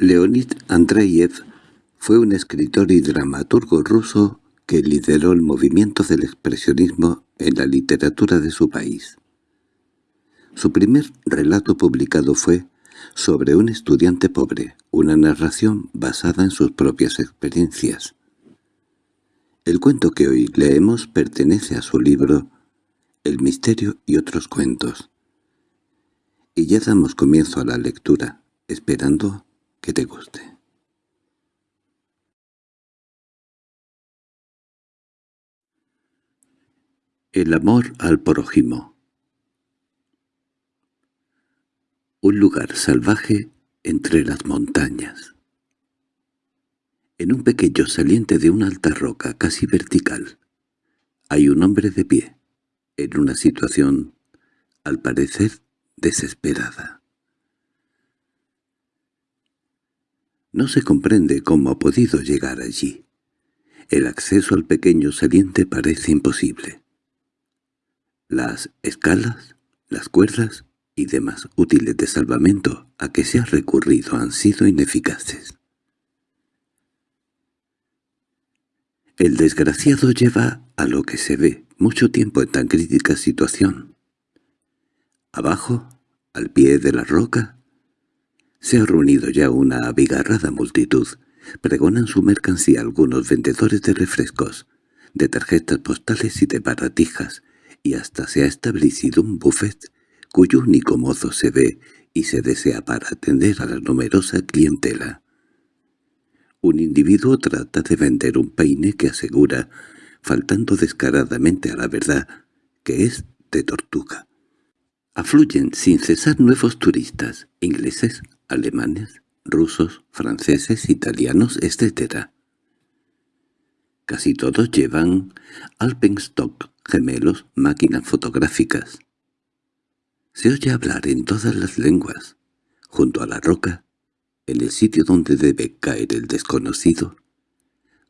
Leonid Andreyev fue un escritor y dramaturgo ruso que lideró el movimiento del expresionismo en la literatura de su país. Su primer relato publicado fue sobre un estudiante pobre, una narración basada en sus propias experiencias. El cuento que hoy leemos pertenece a su libro El misterio y otros cuentos. Y ya damos comienzo a la lectura, esperando que te guste. El amor al prójimo Un lugar salvaje entre las montañas. En un pequeño saliente de una alta roca casi vertical, hay un hombre de pie, en una situación, al parecer, desesperada. No se comprende cómo ha podido llegar allí. El acceso al pequeño saliente parece imposible. Las escalas, las cuerdas y demás útiles de salvamento a que se ha recurrido han sido ineficaces. El desgraciado lleva a lo que se ve mucho tiempo en tan crítica situación. Abajo, al pie de la roca, se ha reunido ya una abigarrada multitud. Pregonan su mercancía algunos vendedores de refrescos, de tarjetas postales y de baratijas, y hasta se ha establecido un buffet cuyo único mozo se ve y se desea para atender a la numerosa clientela. Un individuo trata de vender un peine que asegura, faltando descaradamente a la verdad, que es de tortuga. Afluyen sin cesar nuevos turistas, ingleses, alemanes, rusos, franceses, italianos, etc. Casi todos llevan alpenstock, gemelos, máquinas fotográficas. Se oye hablar en todas las lenguas. Junto a la roca, en el sitio donde debe caer el desconocido,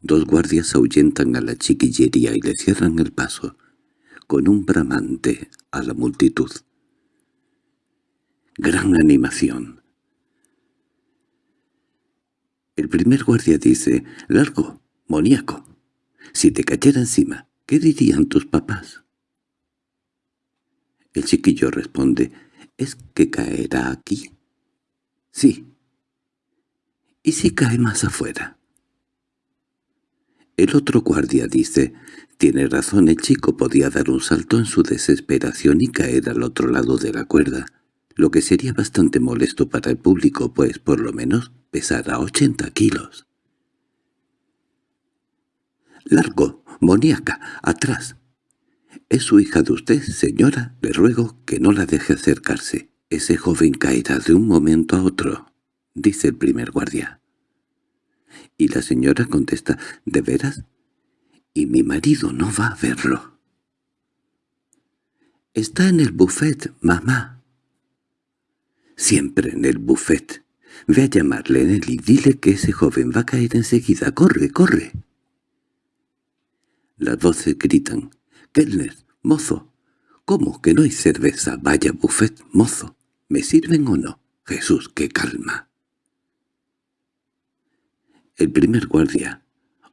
dos guardias ahuyentan a la chiquillería y le cierran el paso, con un bramante a la multitud. Gran animación. El primer guardia dice, «Largo, moníaco. Si te cayera encima, ¿Qué dirían tus papás? El chiquillo responde, ¿es que caerá aquí? Sí. ¿Y si cae más afuera? El otro guardia dice, tiene razón el chico podía dar un salto en su desesperación y caer al otro lado de la cuerda, lo que sería bastante molesto para el público, pues por lo menos pesará ochenta kilos. —¡Largo! —Moníaca, atrás. —¿Es su hija de usted, señora? Le ruego que no la deje acercarse. Ese joven caerá de un momento a otro —dice el primer guardia. Y la señora contesta, ¿de veras? Y mi marido no va a verlo. —Está en el buffet, mamá. —Siempre en el buffet. Ve a llamarle en él y dile que ese joven va a caer enseguida. ¡Corre, corre! Las voces gritan. —¡Kellner! ¡Mozo! ¿Cómo que no hay cerveza? Vaya buffet, mozo. ¿Me sirven o no? Jesús, qué calma. El primer guardia,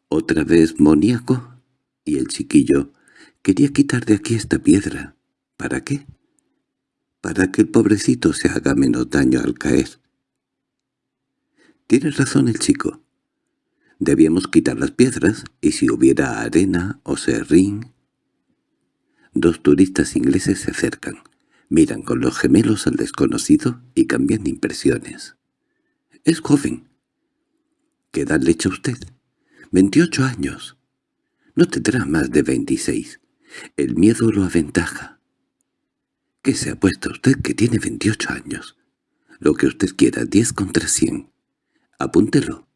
otra vez moníaco, y el chiquillo, quería quitar de aquí esta piedra. ¿Para qué? Para que el pobrecito se haga menos daño al caer. Tiene razón el chico. Debíamos quitar las piedras, y si hubiera arena o serrín... Dos turistas ingleses se acercan, miran con los gemelos al desconocido y cambian impresiones. —Es joven. —¿Qué edad le echa usted? —Veintiocho años. No tendrá más de veintiséis. El miedo lo aventaja. —¿Qué se ha puesto usted que tiene veintiocho años? Lo que usted quiera, diez contra cien. Apúntelo.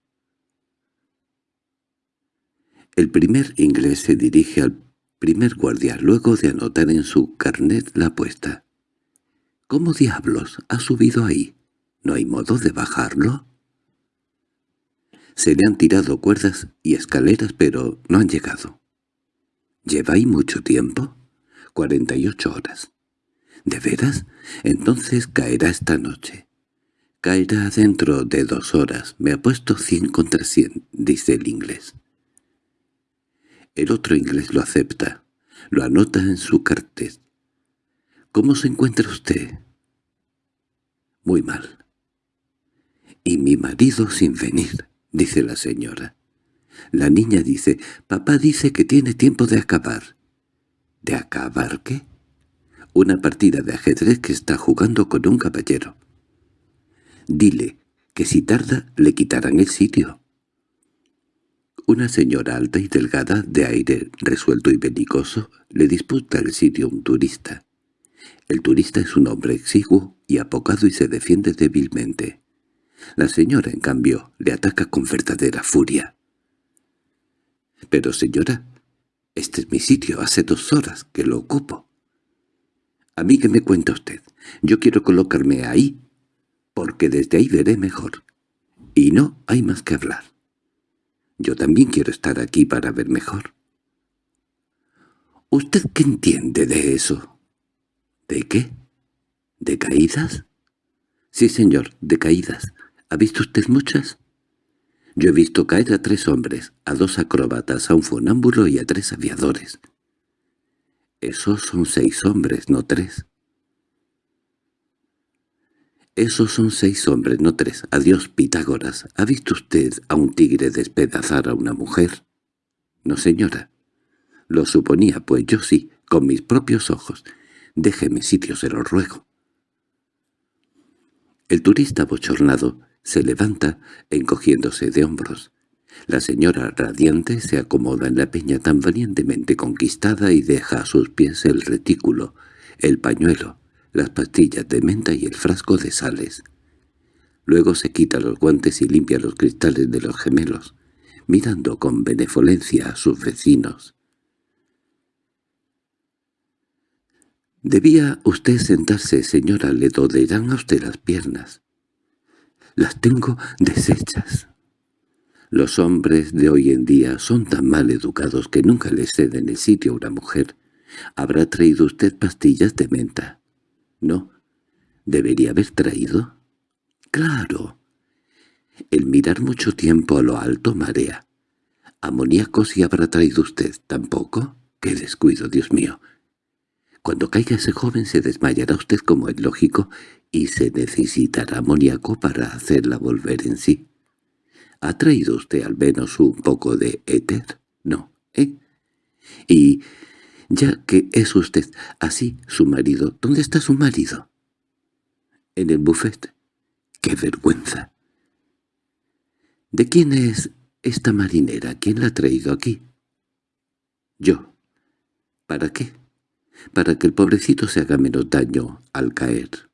El primer inglés se dirige al primer guardia luego de anotar en su carnet la apuesta. —¿Cómo diablos ha subido ahí? ¿No hay modo de bajarlo? Se le han tirado cuerdas y escaleras, pero no han llegado. —¿Lleva ahí mucho tiempo? —Cuarenta y ocho horas. —¿De veras? Entonces caerá esta noche. Caerá dentro de dos horas. Me ha puesto cien contra cien, dice el inglés. El otro inglés lo acepta. Lo anota en su cartel. ¿Cómo se encuentra usted? Muy mal. Y mi marido sin venir, dice la señora. La niña dice, papá dice que tiene tiempo de acabar. ¿De acabar qué? Una partida de ajedrez que está jugando con un caballero. Dile que si tarda le quitarán el sitio. Una señora alta y delgada, de aire resuelto y belicoso, le disputa el sitio a un turista. El turista es un hombre exiguo y apocado y se defiende débilmente. La señora, en cambio, le ataca con verdadera furia. «Pero, señora, este es mi sitio, hace dos horas que lo ocupo». «A mí que me cuenta usted. Yo quiero colocarme ahí porque desde ahí veré mejor. Y no hay más que hablar. Yo también quiero estar aquí para ver mejor. ¿Usted qué entiende de eso? ¿De qué? ¿De caídas? Sí, señor, de caídas. ¿Ha visto usted muchas? Yo he visto caer a tres hombres, a dos acróbatas, a un fonámbulo y a tres aviadores. Esos son seis hombres, no tres. Esos son seis hombres, no tres. Adiós, Pitágoras. ¿Ha visto usted a un tigre despedazar a una mujer? No, señora. Lo suponía, pues yo sí, con mis propios ojos. Déjeme sitio, se lo ruego. El turista bochornado se levanta encogiéndose de hombros. La señora radiante se acomoda en la peña tan valientemente conquistada y deja a sus pies el retículo, el pañuelo, las pastillas de menta y el frasco de sales. Luego se quita los guantes y limpia los cristales de los gemelos, mirando con benevolencia a sus vecinos. «Debía usted sentarse, señora, le dolerán a usted las piernas. Las tengo deshechas». Los hombres de hoy en día son tan mal educados que nunca le ceden el sitio a una mujer. ¿Habrá traído usted pastillas de menta? No. ¿Debería haber traído? Claro. El mirar mucho tiempo a lo alto marea. Amoníaco si habrá traído usted, ¿tampoco? ¡Qué descuido, Dios mío! Cuando caiga ese joven se desmayará usted como es lógico y se necesitará amoníaco para hacerla volver en sí. ¿Ha traído usted al menos un poco de éter? No, ¿eh? Y ya que es usted así su marido. ¿Dónde está su marido? En el buffet. ¡Qué vergüenza! ¿De quién es esta marinera? ¿Quién la ha traído aquí? Yo. ¿Para qué? Para que el pobrecito se haga menos daño al caer.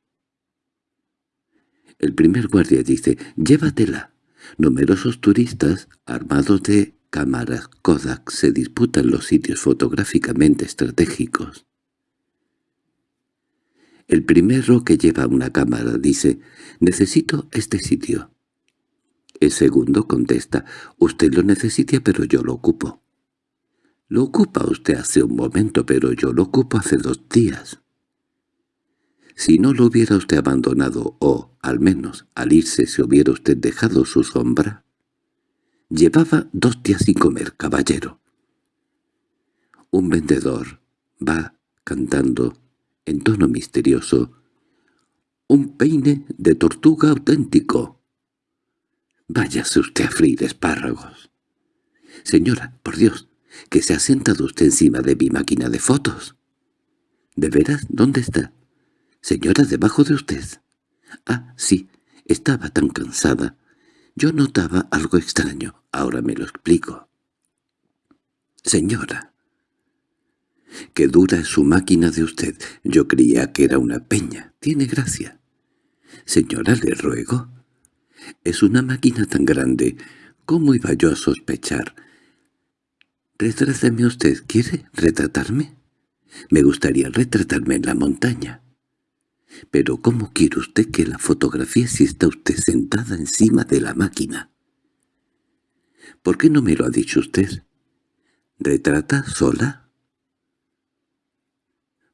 El primer guardia dice, llévatela. Numerosos turistas, armados de cámaras Kodak se disputan los sitios fotográficamente estratégicos. El primero que lleva una cámara dice, «Necesito este sitio». El segundo contesta, «Usted lo necesita pero yo lo ocupo». «Lo ocupa usted hace un momento, pero yo lo ocupo hace dos días». Si no lo hubiera usted abandonado, o, al menos, al irse se hubiera usted dejado su sombra, Llevaba dos días sin comer, caballero. Un vendedor va cantando, en tono misterioso, «Un peine de tortuga auténtico». «Váyase usted a freír espárragos». «Señora, por Dios, que se ha sentado usted encima de mi máquina de fotos». «¿De veras? ¿Dónde está?» «Señora, debajo de usted». «Ah, sí, estaba tan cansada. Yo notaba algo extraño, ahora me lo explico. Señora, qué dura es su máquina de usted. Yo creía que era una peña. Tiene gracia. Señora, le ruego. Es una máquina tan grande. ¿Cómo iba yo a sospechar? Retráteme usted. ¿Quiere retratarme? Me gustaría retratarme en la montaña. Pero ¿cómo quiere usted que la fotografía si está usted sentada encima de la máquina? ¿Por qué no me lo ha dicho usted? ¿Retrata sola?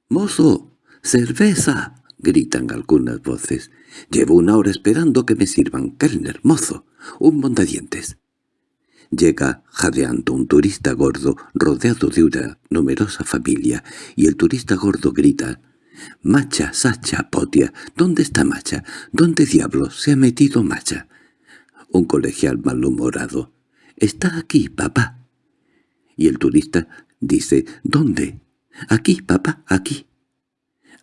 —¡Mozo! ¡Cerveza! —gritan algunas voces. Llevo una hora esperando que me sirvan. Kellner, mozo, un mondadientes. Llega jadeando un turista gordo rodeado de una numerosa familia, y el turista gordo grita «Macha, Sacha, Potia, ¿dónde está Macha? ¿Dónde diablos se ha metido Macha?» Un colegial malhumorado «Está aquí, papá». Y el turista dice «¿Dónde?» «Aquí, papá, aquí».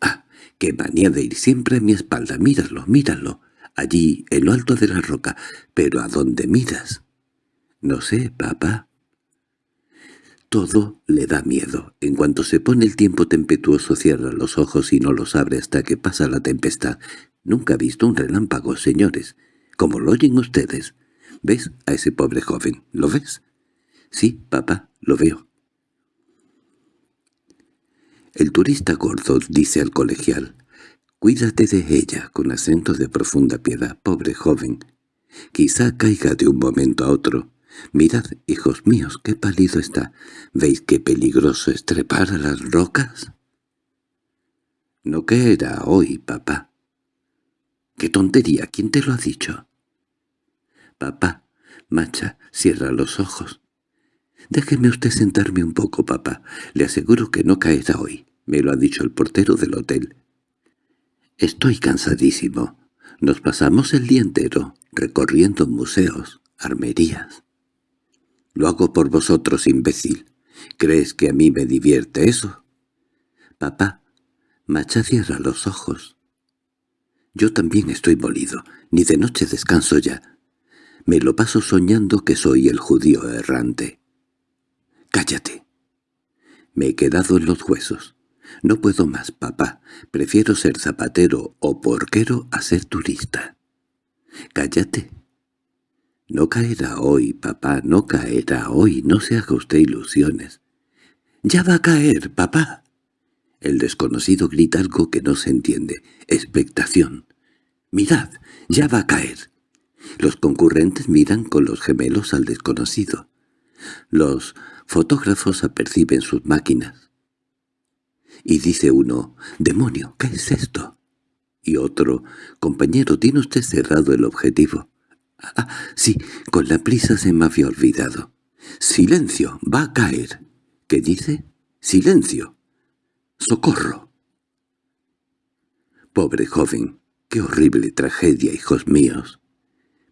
«Ah, qué manía de ir siempre a mi espalda, míralo, míralo, allí, en lo alto de la roca, pero ¿a dónde miras?» «No sé, papá». Todo le da miedo. En cuanto se pone el tiempo tempestuoso cierra los ojos y no los abre hasta que pasa la tempestad. Nunca ha visto un relámpago, señores. Como lo oyen ustedes. ¿Ves a ese pobre joven? ¿Lo ves? Sí, papá, lo veo. El turista gordo dice al colegial, «Cuídate de ella», con acento de profunda piedad, pobre joven. Quizá caiga de un momento a otro. Mirad, hijos míos, qué pálido está. ¿Veis qué peligroso es trepar a las rocas? No caerá hoy, papá. ¡Qué tontería! ¿Quién te lo ha dicho? Papá, Macha, cierra los ojos. Déjeme usted sentarme un poco, papá. Le aseguro que no caerá hoy. Me lo ha dicho el portero del hotel. Estoy cansadísimo. Nos pasamos el día entero recorriendo museos, armerías. Lo hago por vosotros, imbécil. ¿Crees que a mí me divierte eso? Papá, Macha cierra los ojos. Yo también estoy molido. Ni de noche descanso ya. Me lo paso soñando que soy el judío errante. —¡Cállate! Me he quedado en los huesos. No puedo más, papá. Prefiero ser zapatero o porquero a ser turista. —¡Cállate! No caerá hoy, papá, no caerá hoy. No se haga usted ilusiones. —¡Ya va a caer, papá! El desconocido grita algo que no se entiende. Expectación. —¡Mirad! ¡Ya va a caer! Los concurrentes miran con los gemelos al desconocido. Los fotógrafos aperciben sus máquinas. Y dice uno, «¡Demonio! ¿Qué es esto?» Y otro, «Compañero, tiene usted cerrado el objetivo». «Ah, sí, con la prisa se me había olvidado». «¡Silencio! ¡Va a caer!» ¿Qué dice? «¡Silencio! ¡Socorro!» Pobre joven, qué horrible tragedia, hijos míos.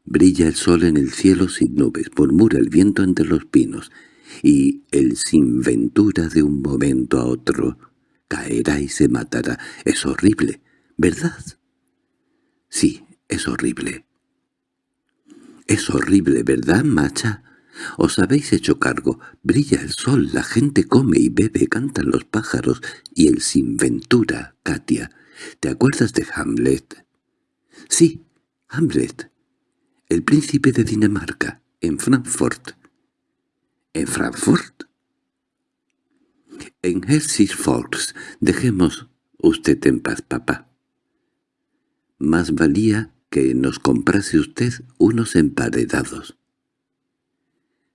Brilla el sol en el cielo sin nubes, murmura el viento entre los pinos, y el sin ventura de un momento a otro caerá y se matará. Es horrible, ¿verdad? Sí, es horrible. Es horrible, ¿verdad, macha? Os habéis hecho cargo. Brilla el sol, la gente come y bebe, cantan los pájaros, y el sin ventura, Katia. ¿Te acuerdas de Hamlet? Sí, Hamlet el príncipe de Dinamarca, en Frankfurt. ¿En Frankfurt? En Helsingfors. Dejemos usted en paz, papá. Más valía que nos comprase usted unos emparedados.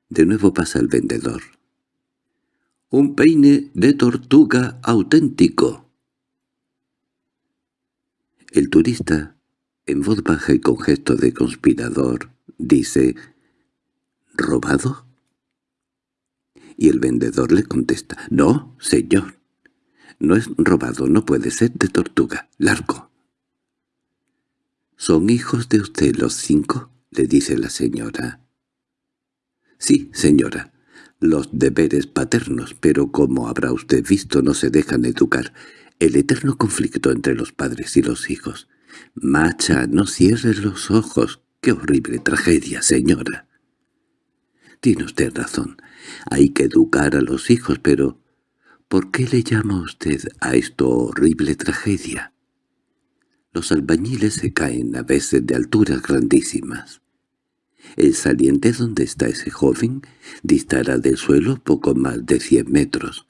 De nuevo pasa el vendedor. «Un peine de tortuga auténtico». El turista en voz baja y con gesto de conspirador, dice «¿Robado?» Y el vendedor le contesta «No, señor. No es robado, no puede ser de tortuga. Largo». «¿Son hijos de usted los cinco?» le dice la señora. «Sí, señora, los deberes paternos, pero como habrá usted visto no se dejan educar. El eterno conflicto entre los padres y los hijos. —Macha, no cierres los ojos. ¡Qué horrible tragedia, señora! Tiene usted razón. Hay que educar a los hijos, pero ¿por qué le llama usted a esto horrible tragedia? Los albañiles se caen a veces de alturas grandísimas. El saliente donde está ese joven distará del suelo poco más de cien metros.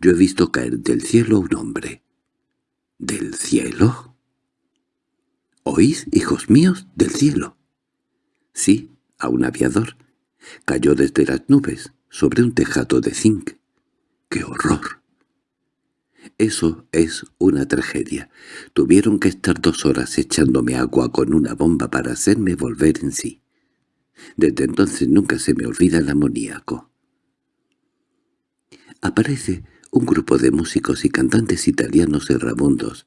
Yo he visto caer del cielo un hombre. ¿Del cielo? —¿Oís, hijos míos, del cielo? Sí, a un aviador. Cayó desde las nubes, sobre un tejado de zinc. ¡Qué horror! Eso es una tragedia. Tuvieron que estar dos horas echándome agua con una bomba para hacerme volver en sí. Desde entonces nunca se me olvida el amoníaco. Aparece un grupo de músicos y cantantes italianos errabundos.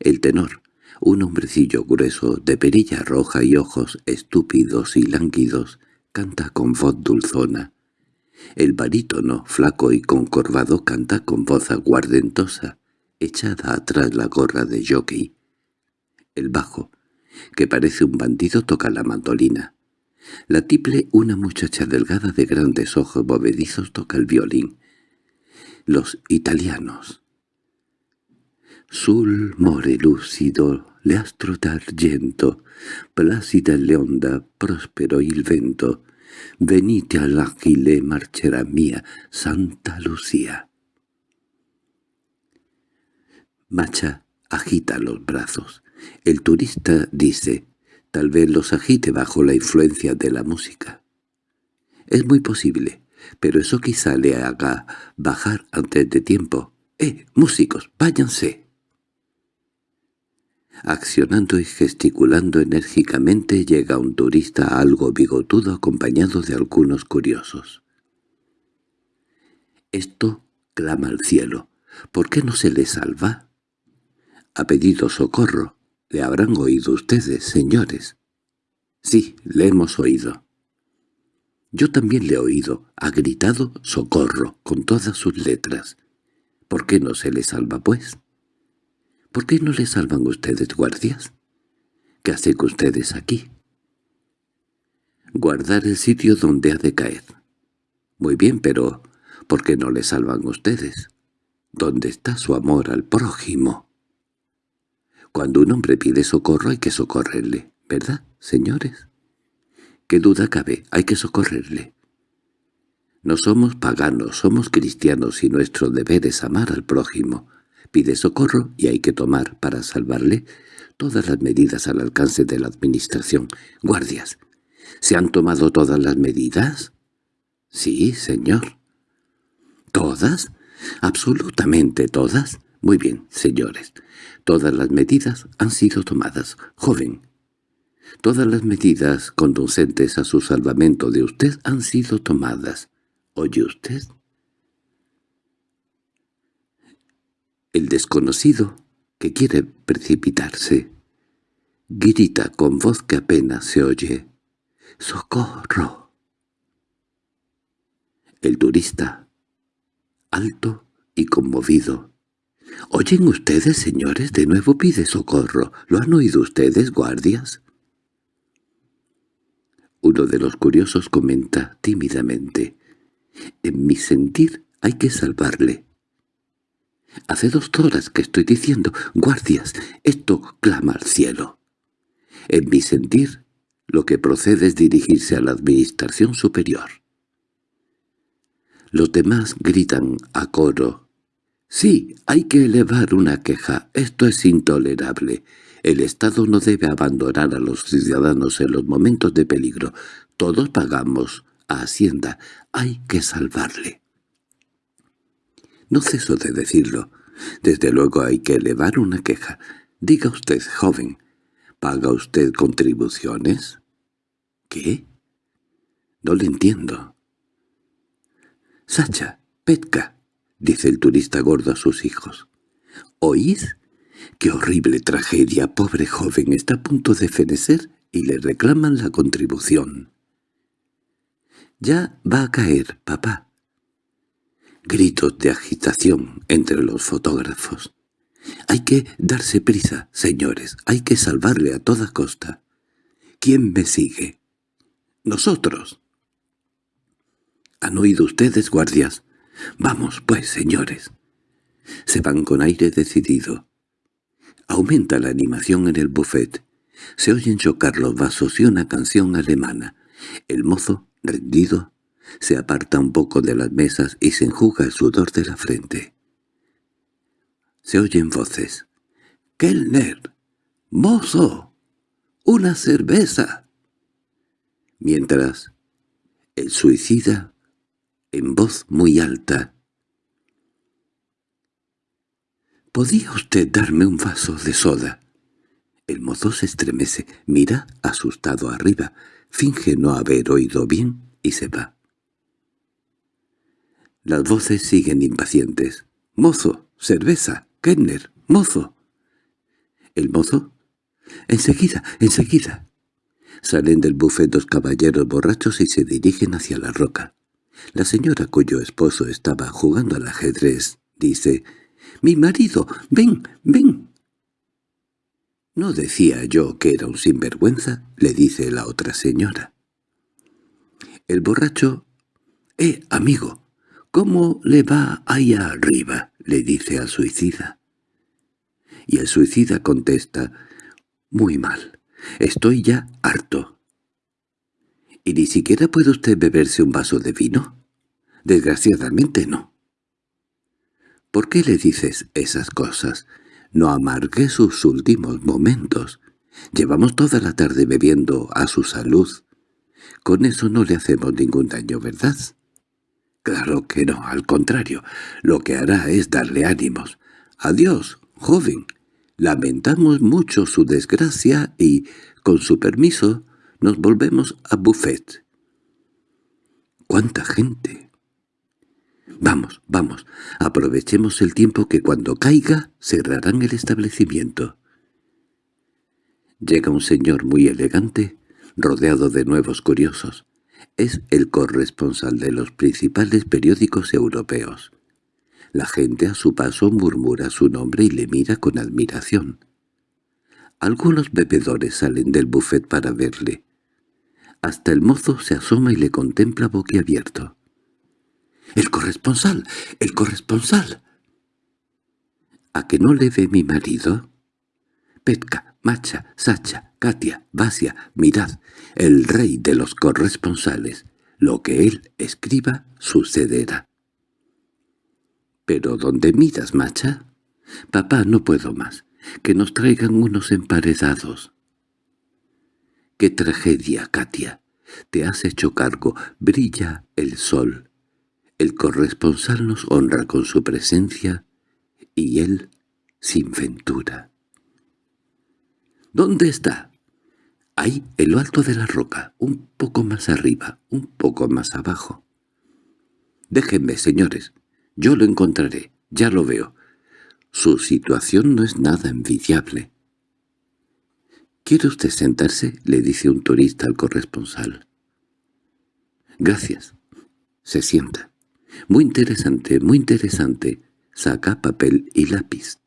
El tenor, un hombrecillo grueso, de perilla roja y ojos estúpidos y lánguidos, canta con voz dulzona. El barítono, flaco y concorvado, canta con voz aguardentosa, echada atrás la gorra de jockey. El bajo, que parece un bandido, toca la mandolina. La tiple, una muchacha delgada de grandes ojos bovedizos, toca el violín. Los italianos. Sul more lucido, leastro d'argento, plácida leonda, próspero il vento, venite all'aquile marcherà mía, Santa Lucía. Macha agita los brazos. El turista dice, tal vez los agite bajo la influencia de la música. Es muy posible, pero eso quizá le haga bajar antes de tiempo. ¡Eh, músicos, váyanse! Accionando y gesticulando enérgicamente llega un turista algo bigotudo acompañado de algunos curiosos. Esto clama al cielo. ¿Por qué no se le salva? Ha pedido socorro. Le habrán oído ustedes, señores. Sí, le hemos oído. Yo también le he oído. Ha gritado «socorro» con todas sus letras. ¿Por qué no se le salva, pues? ¿Por qué no le salvan ustedes, guardias? ¿Qué hacen ustedes aquí? Guardar el sitio donde ha de caer. Muy bien, pero ¿por qué no le salvan ustedes? ¿Dónde está su amor al prójimo? Cuando un hombre pide socorro hay que socorrerle, ¿verdad, señores? ¿Qué duda cabe? Hay que socorrerle. No somos paganos, somos cristianos y nuestro deber es amar al prójimo. Pide socorro y hay que tomar, para salvarle, todas las medidas al alcance de la administración. Guardias, ¿se han tomado todas las medidas? Sí, señor. ¿Todas? ¿Absolutamente todas? Muy bien, señores. Todas las medidas han sido tomadas. Joven, todas las medidas conducentes a su salvamento de usted han sido tomadas. ¿Oye usted? El desconocido, que quiere precipitarse, grita con voz que apenas se oye. ¡Socorro! El turista, alto y conmovido, —¿Oyen ustedes, señores? De nuevo pide socorro. ¿Lo han oído ustedes, guardias? Uno de los curiosos comenta tímidamente. En mi sentir hay que salvarle. Hace dos horas que estoy diciendo, guardias, esto clama al cielo. En mi sentir, lo que procede es dirigirse a la administración superior. Los demás gritan a coro, Sí, hay que elevar una queja. Esto es intolerable. El Estado no debe abandonar a los ciudadanos en los momentos de peligro. Todos pagamos a Hacienda. Hay que salvarle. No ceso de decirlo. Desde luego hay que elevar una queja. Diga usted, joven, ¿paga usted contribuciones? ¿Qué? No le entiendo. Sacha, Petka, —dice el turista gordo a sus hijos. —¿Oís? ¡Qué horrible tragedia! Pobre joven está a punto de fenecer y le reclaman la contribución. —Ya va a caer, papá. Gritos de agitación entre los fotógrafos. Hay que darse prisa, señores. Hay que salvarle a toda costa. ¿Quién me sigue? —Nosotros. ¿Han oído ustedes, guardias? Vamos, pues, señores. Se van con aire decidido. Aumenta la animación en el buffet. Se oyen chocar los vasos y una canción alemana. El mozo, rendido, se aparta un poco de las mesas y se enjuga el sudor de la frente. Se oyen voces. —¡Kellner! ¡Mozo! ¡Una cerveza! Mientras, el suicida en voz muy alta. —¿Podía usted darme un vaso de soda? El mozo se estremece, mira asustado arriba, finge no haber oído bien y se va. Las voces siguen impacientes. —¡Mozo! ¡Cerveza! ¡Kenner! ¡Mozo! ¿El mozo? —Enseguida, enseguida. Salen del bufet dos caballeros borrachos y se dirigen hacia la roca. La señora cuyo esposo estaba jugando al ajedrez dice «¡Mi marido! ¡Ven, ven!» «¿No decía yo que era un sinvergüenza?» le dice la otra señora. El borracho «Eh, amigo, ¿cómo le va allá arriba?» le dice al suicida. Y el suicida contesta «Muy mal, estoy ya harto». ¿Y ni siquiera puede usted beberse un vaso de vino? Desgraciadamente no. ¿Por qué le dices esas cosas? No amargue sus últimos momentos. Llevamos toda la tarde bebiendo a su salud. Con eso no le hacemos ningún daño, ¿verdad? Claro que no, al contrario. Lo que hará es darle ánimos. Adiós, joven. Lamentamos mucho su desgracia y, con su permiso, nos volvemos a Buffet. —¿Cuánta gente? Vamos, vamos, aprovechemos el tiempo que cuando caiga cerrarán el establecimiento. Llega un señor muy elegante, rodeado de nuevos curiosos. Es el corresponsal de los principales periódicos europeos. La gente a su paso murmura su nombre y le mira con admiración. Algunos bebedores salen del buffet para verle. Hasta el mozo se asoma y le contempla boquiabierto. —¡El corresponsal! ¡El corresponsal! ¿A que no le ve mi marido? Petka, Macha, Sacha, Katia, Vasia, mirad, el rey de los corresponsales. Lo que él escriba sucederá. —¿Pero dónde miras, Macha? —Papá, no puedo más. Que nos traigan unos emparedados. —¡Qué tragedia, Katia! Te has hecho cargo. Brilla el sol. El corresponsal nos honra con su presencia y él sin ventura. ¿Dónde está? Ahí, en lo alto de la roca, un poco más arriba, un poco más abajo. Déjenme, señores, yo lo encontraré, ya lo veo. Su situación no es nada envidiable. —¿Quiere usted sentarse? —le dice un turista al corresponsal. —Gracias. Se sienta. Muy interesante, muy interesante. Saca papel y lápiz.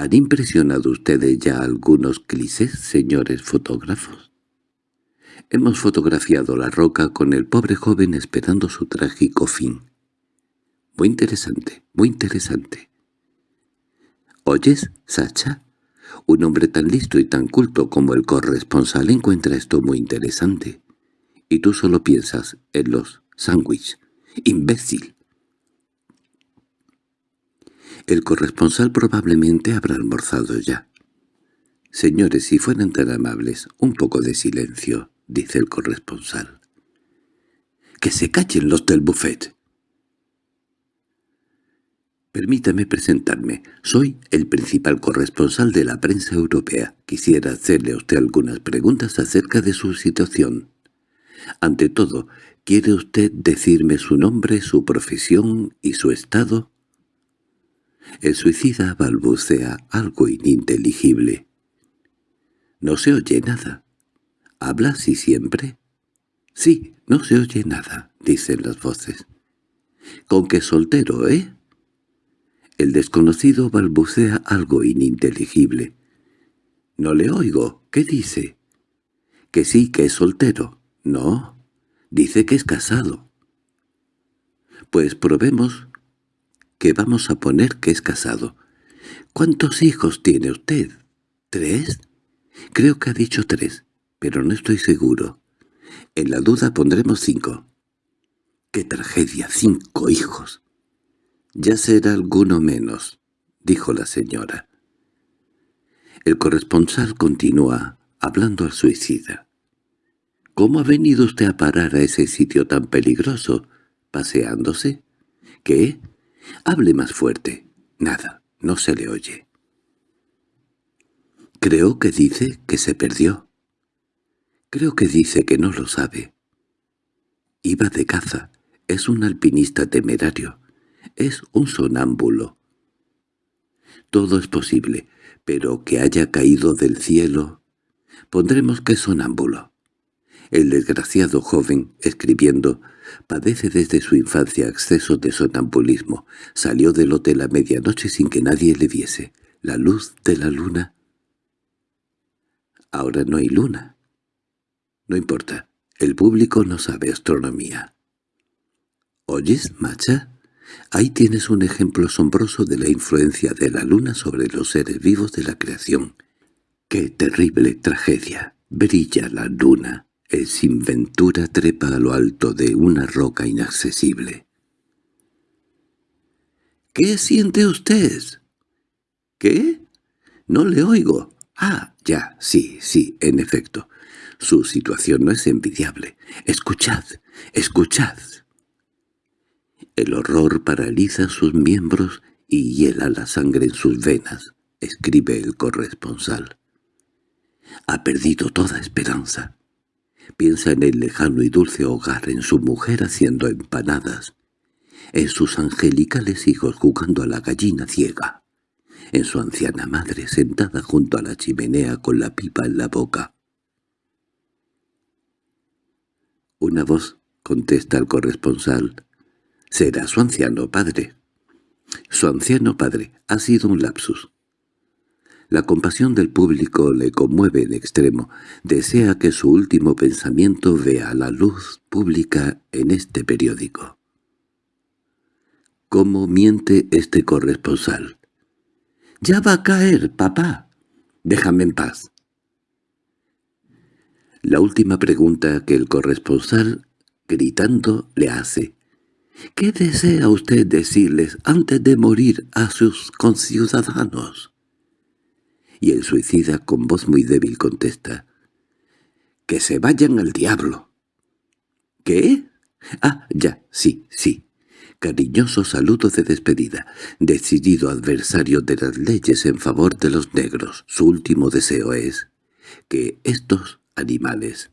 ¿Han impresionado ustedes ya algunos clichés, señores fotógrafos? Hemos fotografiado la roca con el pobre joven esperando su trágico fin. Muy interesante, muy interesante. ¿Oyes, Sacha? Un hombre tan listo y tan culto como el corresponsal encuentra esto muy interesante. Y tú solo piensas en los sándwiches. ¡Imbécil! El corresponsal probablemente habrá almorzado ya. «Señores, si fueran tan amables, un poco de silencio», dice el corresponsal. «¡Que se callen los del buffet!» Permítame presentarme. Soy el principal corresponsal de la prensa europea. Quisiera hacerle a usted algunas preguntas acerca de su situación. Ante todo, ¿Quiere usted decirme su nombre, su profesión y su estado? El suicida balbucea algo ininteligible. No se oye nada. ¿Habla así siempre? Sí, no se oye nada, dicen las voces. ¿Con qué soltero, eh? El desconocido balbucea algo ininteligible. No le oigo. ¿Qué dice? Que sí, que es soltero. No, Dice que es casado. Pues probemos que vamos a poner que es casado. ¿Cuántos hijos tiene usted? ¿Tres? Creo que ha dicho tres, pero no estoy seguro. En la duda pondremos cinco. ¡Qué tragedia! ¡Cinco hijos! Ya será alguno menos, dijo la señora. El corresponsal continúa hablando al suicida. ¿Cómo ha venido usted a parar a ese sitio tan peligroso? ¿Paseándose? ¿Qué? Hable más fuerte. Nada, no se le oye. Creo que dice que se perdió. Creo que dice que no lo sabe. Iba de caza. Es un alpinista temerario. Es un sonámbulo. Todo es posible, pero que haya caído del cielo... Pondremos que sonámbulo. El desgraciado joven, escribiendo, padece desde su infancia excesos de sonambulismo. Salió del hotel a medianoche sin que nadie le viese. La luz de la luna. Ahora no hay luna. No importa. El público no sabe astronomía. ¿Oyes, Macha? Ahí tienes un ejemplo asombroso de la influencia de la luna sobre los seres vivos de la creación. ¡Qué terrible tragedia! Brilla la luna. El sinventura trepa a lo alto de una roca inaccesible. —¿Qué siente usted? —¿Qué? No le oigo. Ah, ya, sí, sí, en efecto. Su situación no es envidiable. Escuchad, escuchad. El horror paraliza sus miembros y hiela la sangre en sus venas, escribe el corresponsal. Ha perdido toda esperanza. Piensa en el lejano y dulce hogar, en su mujer haciendo empanadas, en sus angelicales hijos jugando a la gallina ciega, en su anciana madre sentada junto a la chimenea con la pipa en la boca. Una voz contesta al corresponsal. «Será su anciano padre». Su anciano padre ha sido un lapsus. La compasión del público le conmueve en extremo. Desea que su último pensamiento vea la luz pública en este periódico. ¿Cómo miente este corresponsal? —¡Ya va a caer, papá! Déjame en paz. La última pregunta que el corresponsal, gritando, le hace. ¿Qué desea usted decirles antes de morir a sus conciudadanos? Y el suicida con voz muy débil contesta, «¡Que se vayan al diablo!» «¿Qué? Ah, ya, sí, sí». Cariñoso saludo de despedida, decidido adversario de las leyes en favor de los negros. Su último deseo es que estos animales...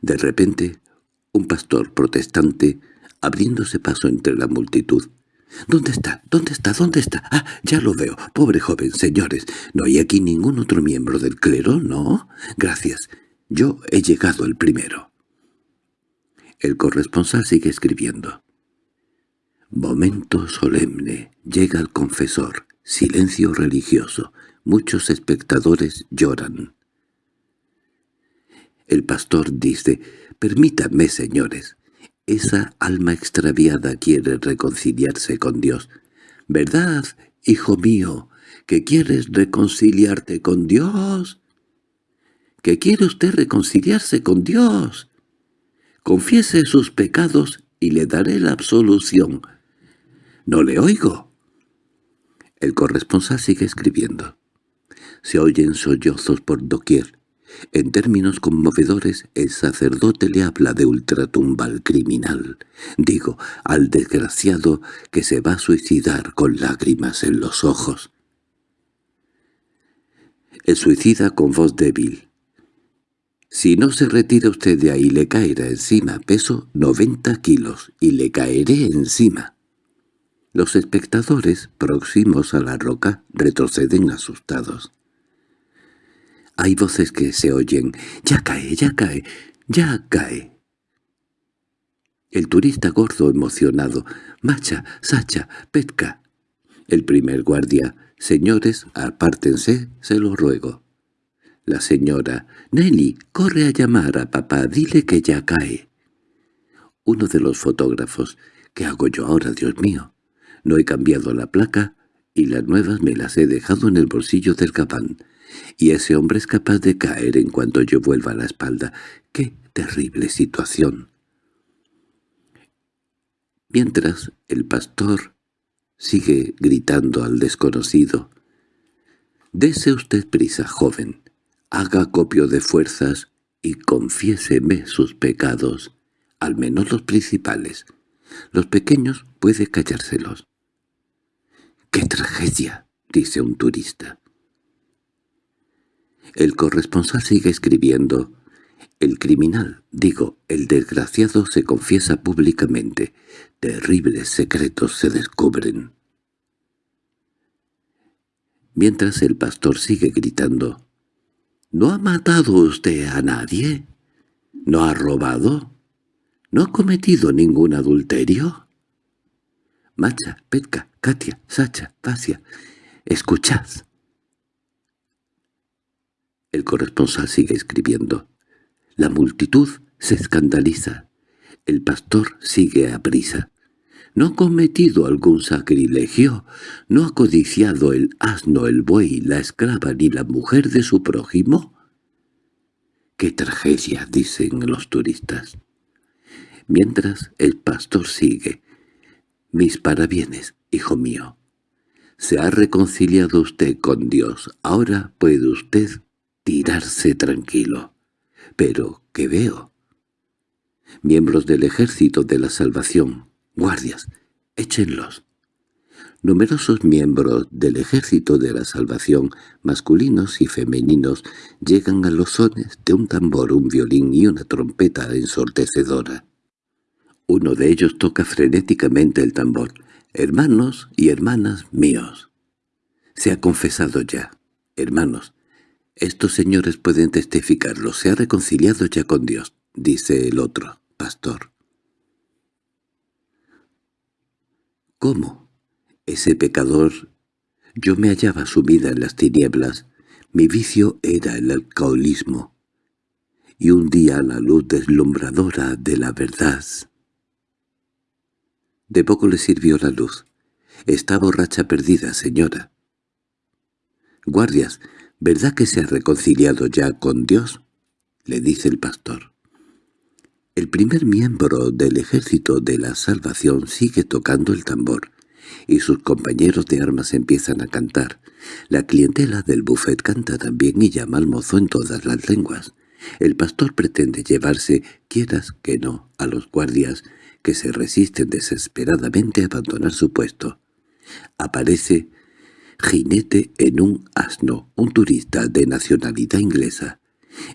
De repente, un pastor protestante, abriéndose paso entre la multitud, —¿Dónde está? ¿Dónde está? ¿Dónde está? Ah, ya lo veo. Pobre joven, señores. No hay aquí ningún otro miembro del clero, ¿no? Gracias. Yo he llegado el primero. El corresponsal sigue escribiendo. Momento solemne. Llega el confesor. Silencio religioso. Muchos espectadores lloran. El pastor dice, «Permítanme, señores, esa alma extraviada quiere reconciliarse con Dios. ¿Verdad, hijo mío, que quieres reconciliarte con Dios? ¿Que quiere usted reconciliarse con Dios? Confiese sus pecados y le daré la absolución. —No le oigo. El corresponsal sigue escribiendo. Se oyen sollozos por doquier. En términos conmovedores, el sacerdote le habla de ultratumba al criminal, digo, al desgraciado que se va a suicidar con lágrimas en los ojos. El suicida con voz débil. Si no se retira usted de ahí le caerá encima, peso 90 kilos, y le caeré encima. Los espectadores, próximos a la roca, retroceden asustados. Hay voces que se oyen. «¡Ya cae, ya cae, ya cae!» El turista gordo emocionado. «Macha, Sacha, Petka». El primer guardia. «Señores, apártense, se lo ruego». La señora. «Nelly, corre a llamar a papá, dile que ya cae». Uno de los fotógrafos. «¿Qué hago yo ahora, Dios mío? No he cambiado la placa y las nuevas me las he dejado en el bolsillo del gabán y ese hombre es capaz de caer en cuanto yo vuelva la espalda. ¡Qué terrible situación! Mientras el pastor sigue gritando al desconocido. «Dese usted prisa, joven. Haga copio de fuerzas y confiéseme sus pecados, al menos los principales. Los pequeños puede callárselos». —¡Qué tragedia! —dice un turista. El corresponsal sigue escribiendo. El criminal, digo, el desgraciado se confiesa públicamente. Terribles secretos se descubren. Mientras el pastor sigue gritando. ¿No ha matado usted a nadie? ¿No ha robado? ¿No ha cometido ningún adulterio? Macha, Petka, Katia, Sacha, Vasia, escuchad. El corresponsal sigue escribiendo. La multitud se escandaliza. El pastor sigue a prisa. ¿No ha cometido algún sacrilegio? ¿No ha codiciado el asno, el buey, la esclava ni la mujer de su prójimo? —¡Qué tragedia! —dicen los turistas. Mientras el pastor sigue. —Mis parabienes, hijo mío. Se ha reconciliado usted con Dios. Ahora puede usted tirarse tranquilo. Pero, ¿qué veo? Miembros del Ejército de la Salvación, guardias, échenlos. Numerosos miembros del Ejército de la Salvación, masculinos y femeninos, llegan a los sones de un tambor, un violín y una trompeta ensordecedora. Uno de ellos toca frenéticamente el tambor. «Hermanos y hermanas míos». Se ha confesado ya. «Hermanos, estos señores pueden testificarlo, se ha reconciliado ya con Dios», dice el otro, pastor. ¿Cómo? Ese pecador... Yo me hallaba sumida en las tinieblas. Mi vicio era el alcoholismo. Y un día la luz deslumbradora de la verdad. De poco le sirvió la luz. Está borracha perdida, señora. Guardias, ¿Verdad que se ha reconciliado ya con Dios? —le dice el pastor. El primer miembro del ejército de la salvación sigue tocando el tambor, y sus compañeros de armas empiezan a cantar. La clientela del buffet canta también y llama al mozo en todas las lenguas. El pastor pretende llevarse, quieras que no, a los guardias, que se resisten desesperadamente a abandonar su puesto. Aparece jinete en un asno, un turista de nacionalidad inglesa.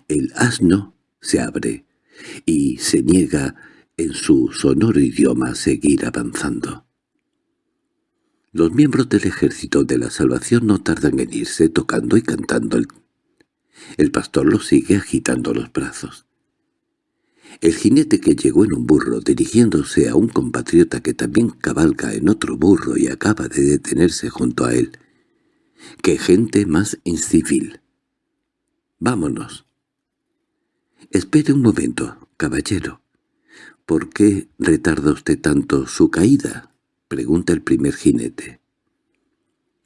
El asno se abre y se niega en su sonoro idioma a seguir avanzando. Los miembros del ejército de la salvación no tardan en irse tocando y cantando. El, el pastor los sigue agitando los brazos. El jinete que llegó en un burro dirigiéndose a un compatriota que también cabalga en otro burro y acaba de detenerse junto a él, ¡Qué gente más incivil! Vámonos. Espere un momento, caballero. ¿Por qué retarda usted tanto su caída? pregunta el primer jinete.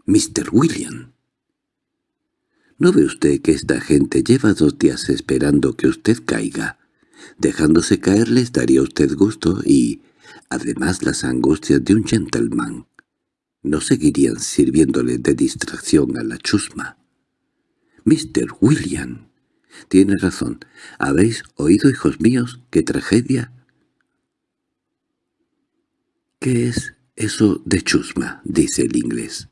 Mr. William. ¿No ve usted que esta gente lleva dos días esperando que usted caiga? Dejándose caer les daría usted gusto y, además, las angustias de un gentleman no seguirían sirviéndole de distracción a la chusma. —Mr. William, tiene razón. ¿Habéis oído, hijos míos, qué tragedia? —¿Qué es eso de chusma? —dice el inglés.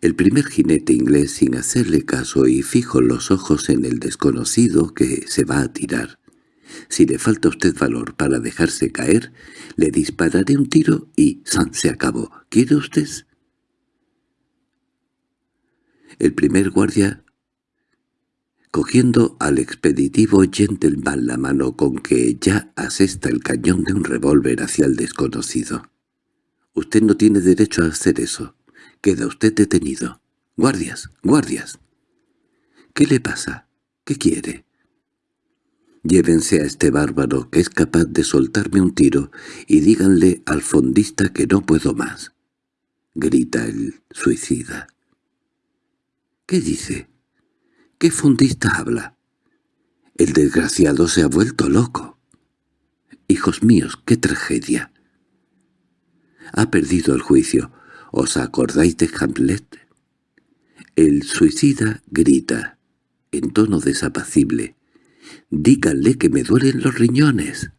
El primer jinete inglés, sin hacerle caso y fijo los ojos en el desconocido que se va a tirar, si le falta a usted valor para dejarse caer, le dispararé un tiro y ¡san! se acabó. ¿Quiere usted? El primer guardia, cogiendo al expeditivo gentleman la mano con que ya asesta el cañón de un revólver hacia el desconocido. «Usted no tiene derecho a hacer eso. Queda usted detenido. Guardias, guardias». «¿Qué le pasa? ¿Qué quiere?» Llévense a este bárbaro que es capaz de soltarme un tiro y díganle al fondista que no puedo más. Grita el suicida. ¿Qué dice? ¿Qué fondista habla? El desgraciado se ha vuelto loco. Hijos míos, qué tragedia. Ha perdido el juicio. ¿Os acordáis de Hamlet? El suicida grita, en tono desapacible. Díganle que me duelen los riñones.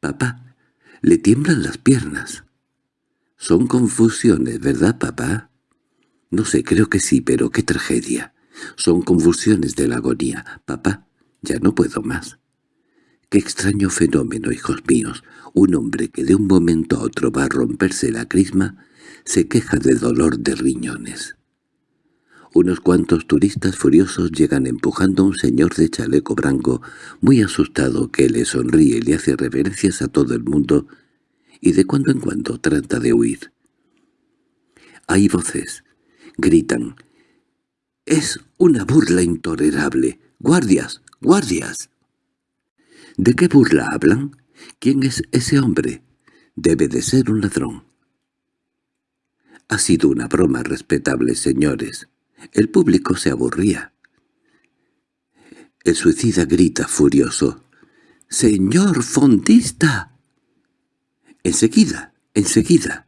Papá, le tiemblan las piernas. Son confusiones, ¿verdad, papá? No sé, creo que sí, pero qué tragedia. Son convulsiones de la agonía. Papá, ya no puedo más. Qué extraño fenómeno, hijos míos. Un hombre que de un momento a otro va a romperse la crisma se queja de dolor de riñones. Unos cuantos turistas furiosos llegan empujando a un señor de chaleco blanco, muy asustado, que le sonríe y le hace reverencias a todo el mundo, y de cuando en cuando trata de huir. Hay voces. Gritan. «¡Es una burla intolerable! ¡Guardias! ¡Guardias!» ¿De qué burla hablan? ¿Quién es ese hombre? Debe de ser un ladrón. Ha sido una broma respetable, señores. El público se aburría. El suicida grita furioso. —¡Señor fondista! Enseguida, enseguida.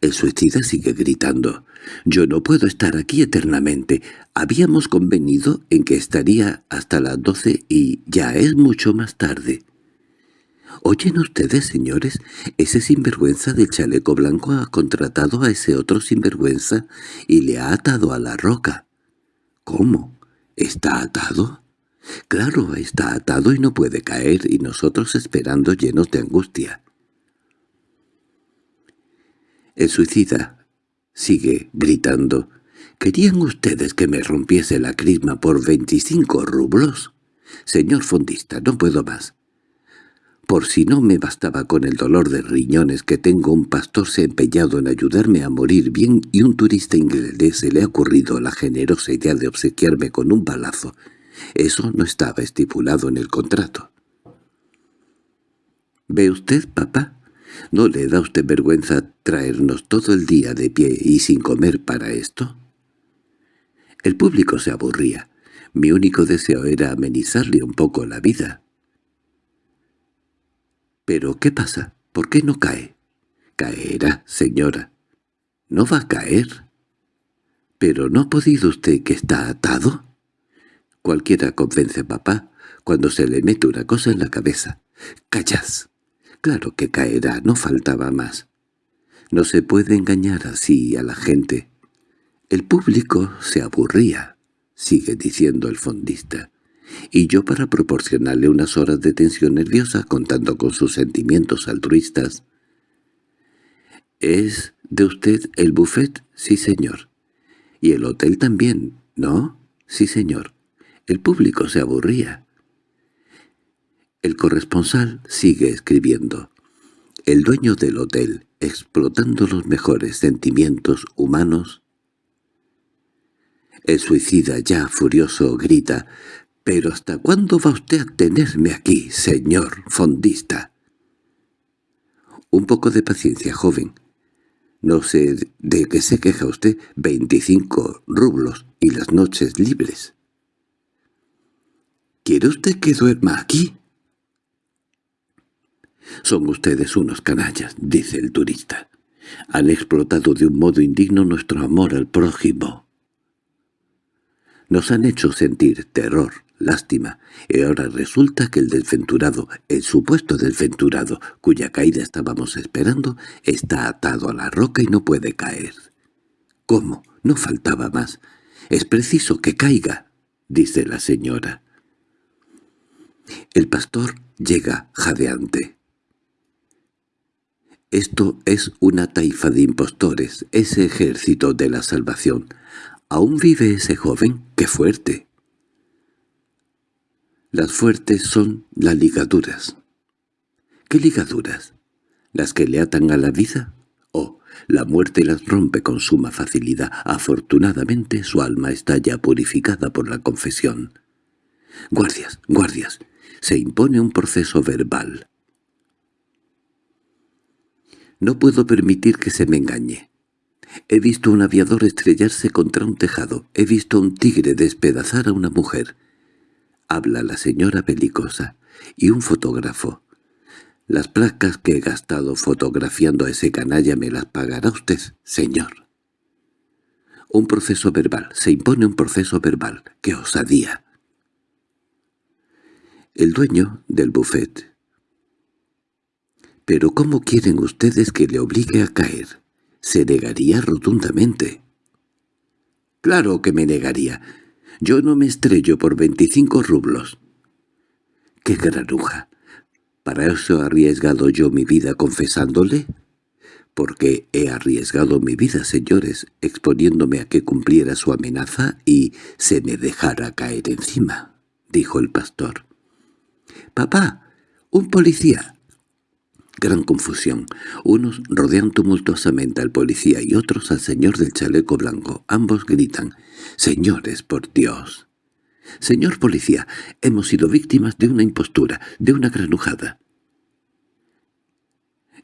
El suicida sigue gritando. «Yo no puedo estar aquí eternamente. Habíamos convenido en que estaría hasta las doce y ya es mucho más tarde». «¿Oyen ustedes, señores? Ese sinvergüenza del chaleco blanco ha contratado a ese otro sinvergüenza y le ha atado a la roca». «¿Cómo? ¿Está atado?» «Claro, está atado y no puede caer, y nosotros esperando llenos de angustia». El suicida sigue gritando. ¿Querían ustedes que me rompiese la crisma por veinticinco rublos? Señor fondista, no puedo más. Por si no me bastaba con el dolor de riñones que tengo, un pastor se ha empeñado en ayudarme a morir bien y un turista inglés se le ha ocurrido la generosa idea de obsequiarme con un balazo. Eso no estaba estipulado en el contrato. —¿Ve usted, papá? ¿No le da usted vergüenza traernos todo el día de pie y sin comer para esto? El público se aburría. Mi único deseo era amenizarle un poco la vida. —¿Pero qué pasa? ¿Por qué no cae? —Caerá, señora. —¿No va a caer? —¿Pero no ha podido usted que está atado? Cualquiera convence a papá cuando se le mete una cosa en la cabeza. —¡Callad! Claro que caerá, no faltaba más. No se puede engañar así a la gente. El público se aburría, sigue diciendo el fondista, y yo para proporcionarle unas horas de tensión nerviosa contando con sus sentimientos altruistas. —¿Es de usted el buffet? Sí, señor. —¿Y el hotel también? ¿No? Sí, señor. El público se aburría. El corresponsal sigue escribiendo. El dueño del hotel, explotando los mejores sentimientos humanos. El suicida, ya furioso, grita, «¿Pero hasta cuándo va usted a tenerme aquí, señor fondista?» «Un poco de paciencia, joven. No sé de qué se queja usted. Veinticinco rublos y las noches libres». «¿Quiere usted que duerma aquí?» «Son ustedes unos canallas», dice el turista. «Han explotado de un modo indigno nuestro amor al prójimo. Nos han hecho sentir terror, lástima, y ahora resulta que el desventurado, el supuesto desventurado, cuya caída estábamos esperando, está atado a la roca y no puede caer». «¿Cómo? No faltaba más. Es preciso que caiga», dice la señora. El pastor llega jadeante. Esto es una taifa de impostores, ese ejército de la salvación. ¿Aún vive ese joven? ¡Qué fuerte! Las fuertes son las ligaduras. ¿Qué ligaduras? ¿Las que le atan a la vida? Oh, la muerte las rompe con suma facilidad. Afortunadamente su alma está ya purificada por la confesión. Guardias, guardias, se impone un proceso verbal. No puedo permitir que se me engañe. He visto un aviador estrellarse contra un tejado. He visto un tigre despedazar a una mujer. Habla la señora belicosa. Y un fotógrafo. Las placas que he gastado fotografiando a ese canalla me las pagará usted, señor. Un proceso verbal. Se impone un proceso verbal. ¡Qué osadía! El dueño del buffet —¿Pero cómo quieren ustedes que le obligue a caer? Se negaría rotundamente. —Claro que me negaría. Yo no me estrello por veinticinco rublos. —¡Qué granuja! ¿Para eso he arriesgado yo mi vida confesándole? Porque he arriesgado mi vida, señores, exponiéndome a que cumpliera su amenaza y se me dejara caer encima, dijo el pastor. —¡Papá! ¡Un policía! Gran confusión. Unos rodean tumultuosamente al policía y otros al señor del chaleco blanco. Ambos gritan, «¡Señores, por Dios!» «Señor policía, hemos sido víctimas de una impostura, de una granujada».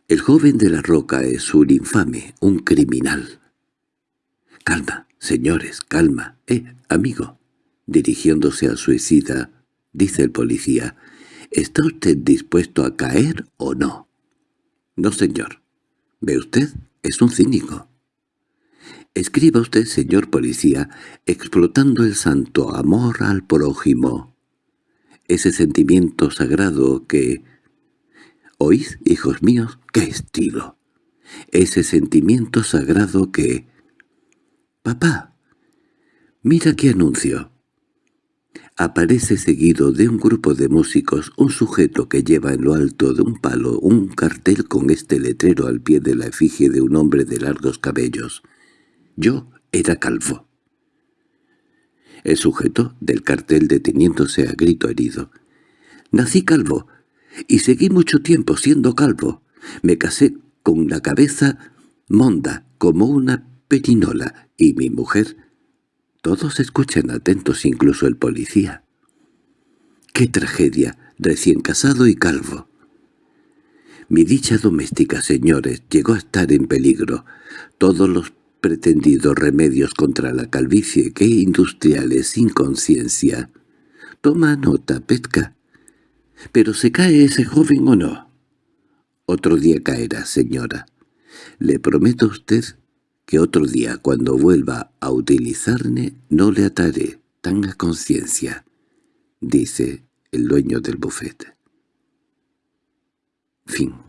El joven de la roca es un infame, un criminal. «Calma, señores, calma. Eh, amigo». Dirigiéndose al suicida, dice el policía, ¿está usted dispuesto a caer o no? No, señor. ¿Ve usted? Es un cínico. Escriba usted, señor policía, explotando el santo amor al prójimo. Ese sentimiento sagrado que... ¿Oís, hijos míos? ¡Qué estilo! Ese sentimiento sagrado que... Papá, mira qué anuncio. Aparece seguido de un grupo de músicos un sujeto que lleva en lo alto de un palo un cartel con este letrero al pie de la efigie de un hombre de largos cabellos. Yo era calvo. El sujeto del cartel deteniéndose a grito herido. Nací calvo, y seguí mucho tiempo siendo calvo. Me casé con la cabeza monda como una perinola, y mi mujer todos escuchan atentos, incluso el policía. ¡Qué tragedia! Recién casado y calvo. Mi dicha doméstica, señores, llegó a estar en peligro. Todos los pretendidos remedios contra la calvicie, qué industriales sin conciencia. Toma nota, Petka. ¿Pero se cae ese joven o no? Otro día caerá, señora. Le prometo a usted que otro día cuando vuelva a utilizarme no le ataré tan a conciencia, dice el dueño del bufete. Fin